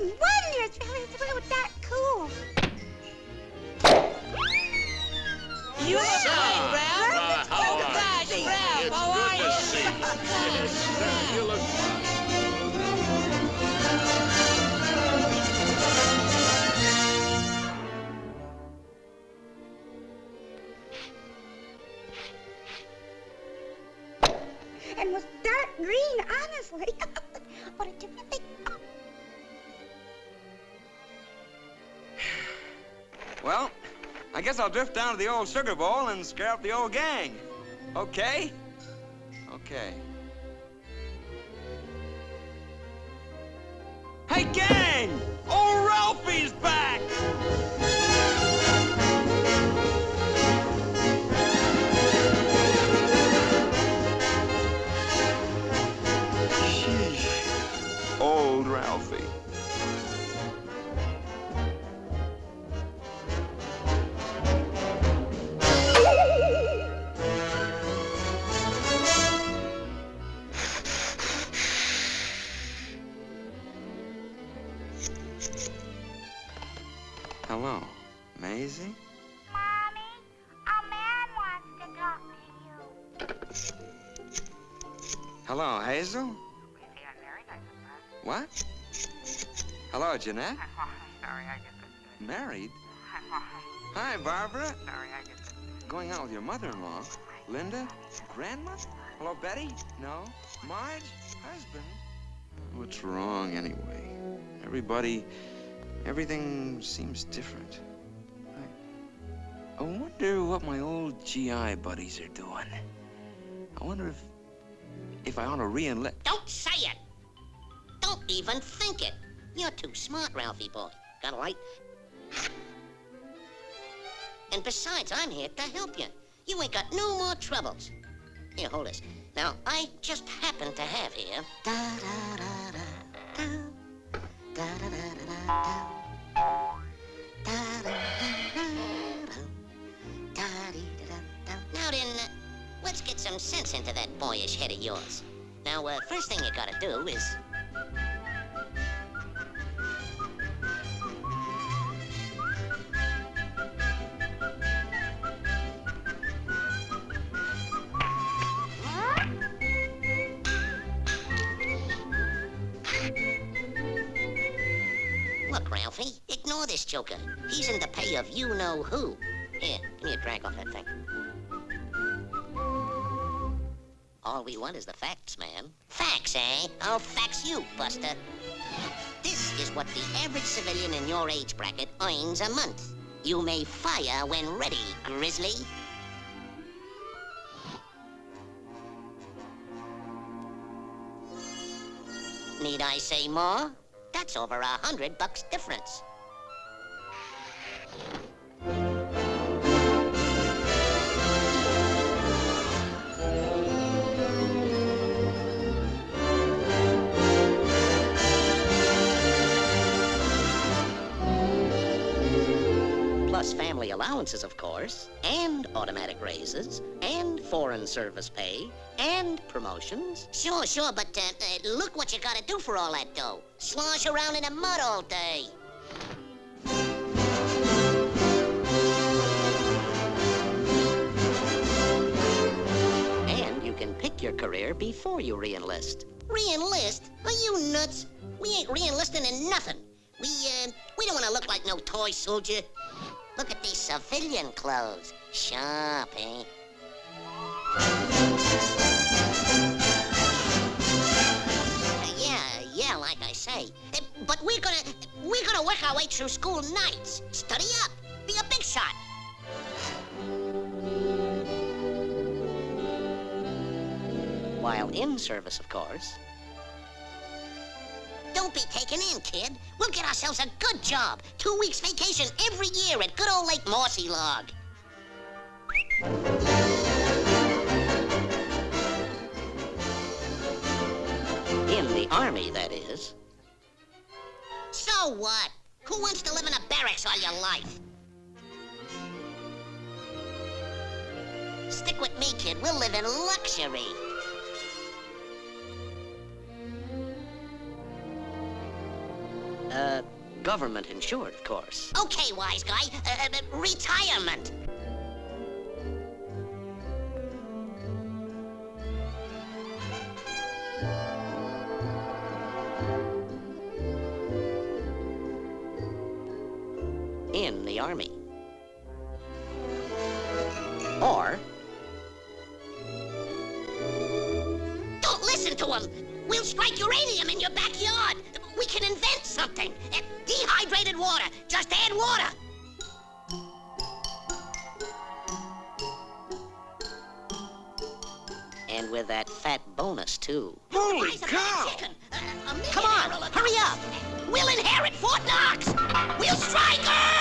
wonders. Really, really that cool. You great, Ralph. uh, how oh, are gosh, you? Ralph, It's how are good to see you. Yes, you look. And was dark green, honestly. what a different Well, I guess I'll drift down to the old sugar bowl and scare up the old gang. Okay? Okay. Hey, gang! Old Ralphie's back! Hello, Maisie? Mommy, a man wants to talk to you. Hello, Hazel? What? Hello, Jeanette? Sorry, Married? Hi, Barbara. Sorry, Going out with your mother-in-law. Linda? Grandma? Hello, Betty? No. Marge? Husband? What's wrong, anyway? Everybody, everything seems different. I, I wonder what my old GI buddies are doing. I wonder if, if I ought to re-enlist. Don't say it. Don't even think it. You're too smart, Ralphie boy. Got a light? And besides, I'm here to help you. You ain't got no more troubles. Here, hold this. Now, I just happen to have here. Da da da boyish head of yours. Now, uh, first thing you gotta do is Look, Ralphie, ignore this joker. He's in the pay of you know who. Here, give me a drag off that thing. All we want is the facts, man. Facts, eh? I'll fax you, Buster. This is what the average civilian in your age bracket earns a month. You may fire when ready, Grizzly. Need I say more? That's over a hundred bucks difference. Plus family allowances, of course, and automatic raises, and foreign service pay, and promotions. Sure, sure, but uh, uh, look what you gotta do for all that dough. Slosh around in the mud all day. And you can pick your career before you re-enlist. Re-enlist? Are you nuts? We ain't re-enlisting in nothing. We, uh, we don't want to look like no toy soldier. Look at these civilian clothes. Sharp, eh? Uh, yeah, yeah, like I say. Uh, but we're gonna, we're gonna work our way through school nights. Study up. Be a big shot. While in service, of course, be taken in, kid. We'll get ourselves a good job. Two weeks vacation every year at good old Lake Mossy Log. In the army, that is. So what? Who wants to live in a barracks all your life? Stick with me, kid. We'll live in luxury. Uh, government insured, of course. Okay, wise guy. Uh, uh, retirement. In the army. Or... Don't listen to him! We'll strike uranium in your backyard! We can invent something! Dehydrated water! Just add water! And with that fat bonus, too. Holy cow! that chicken. Uh, a Come on, hurry up! We'll inherit Fort Knox! We'll strike Earl!